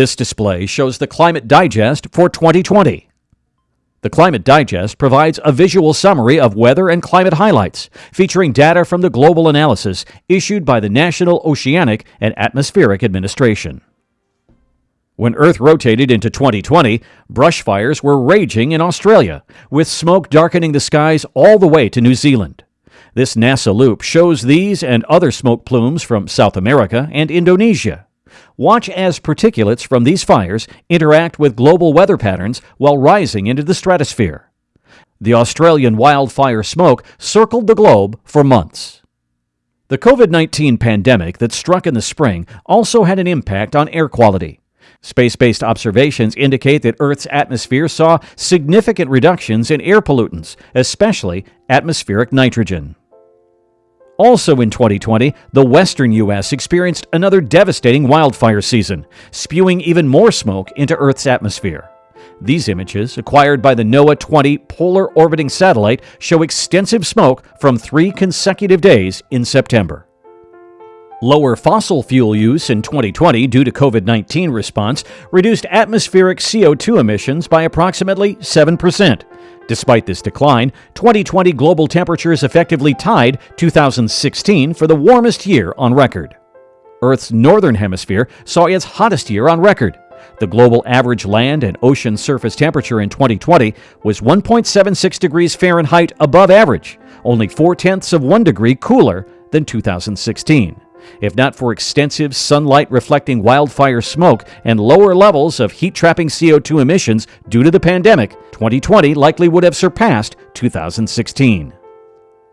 This display shows the Climate Digest for 2020. The Climate Digest provides a visual summary of weather and climate highlights, featuring data from the Global Analysis issued by the National Oceanic and Atmospheric Administration. When Earth rotated into 2020, brush fires were raging in Australia, with smoke darkening the skies all the way to New Zealand. This NASA loop shows these and other smoke plumes from South America and Indonesia. Watch as particulates from these fires interact with global weather patterns while rising into the stratosphere. The Australian wildfire smoke circled the globe for months. The COVID 19 pandemic that struck in the spring also had an impact on air quality. Space based observations indicate that Earth's atmosphere saw significant reductions in air pollutants, especially atmospheric nitrogen. Also in 2020, the western U.S. experienced another devastating wildfire season, spewing even more smoke into Earth's atmosphere. These images, acquired by the NOAA 20 Polar Orbiting Satellite, show extensive smoke from three consecutive days in September. Lower fossil fuel use in 2020 due to COVID 19 response reduced atmospheric CO2 emissions by approximately 7%. Despite this decline, 2020 global temperatures effectively tied 2016 for the warmest year on record. Earth's northern hemisphere saw its hottest year on record. The global average land and ocean surface temperature in 2020 was 1.76 degrees Fahrenheit above average, only four tenths of one degree cooler than 2016. If not for extensive sunlight reflecting wildfire smoke and lower levels of heat trapping CO2 emissions due to the pandemic, 2020 likely would have surpassed 2016.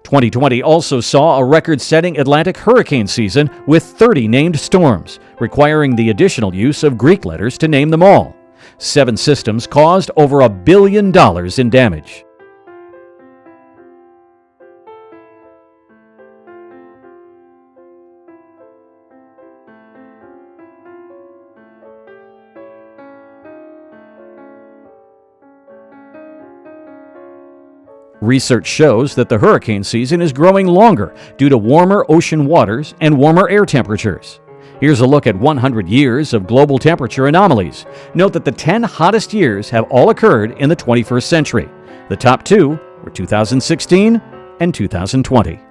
2020 also saw a record setting Atlantic hurricane season with 30 named storms, requiring the additional use of Greek letters to name them all. Seven systems caused over a billion dollars in damage. Research shows that the hurricane season is growing longer due to warmer ocean waters and warmer air temperatures. Here's a look at 100 years of global temperature anomalies. Note that the 10 hottest years have all occurred in the 21st century. The top two were 2016 and 2020.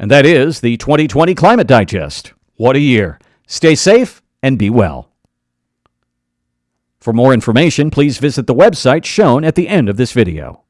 And that is the 2020 Climate Digest. What a year! Stay safe and be well. For more information, please visit the website shown at the end of this video.